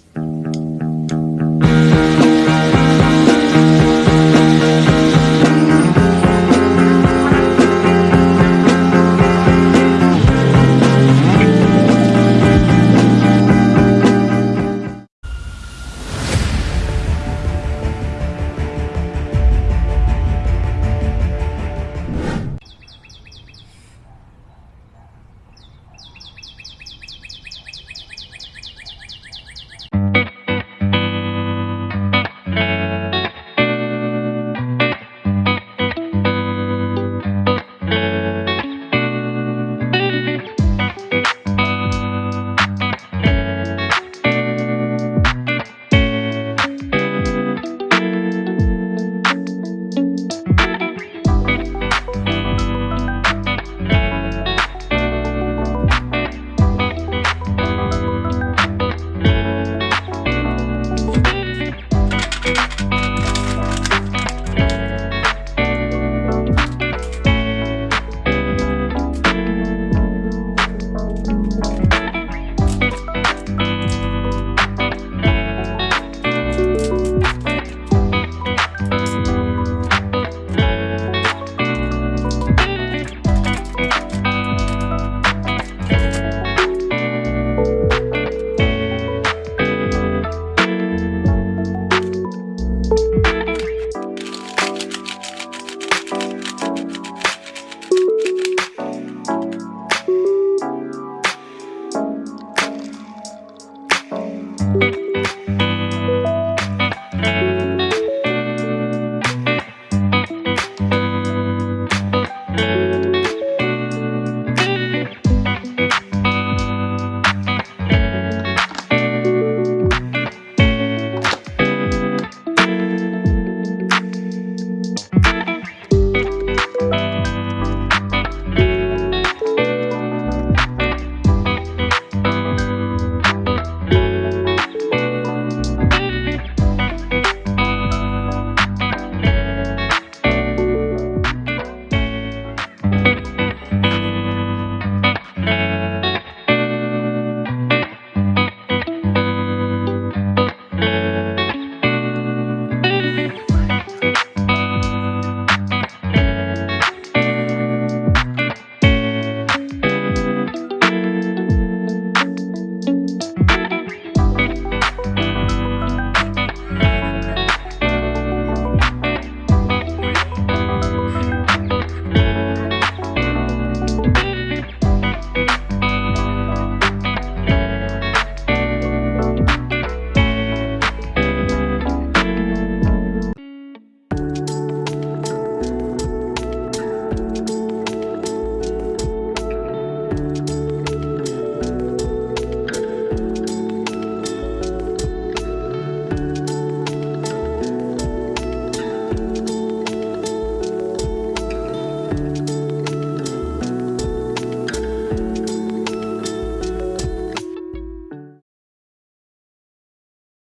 Mm-hmm.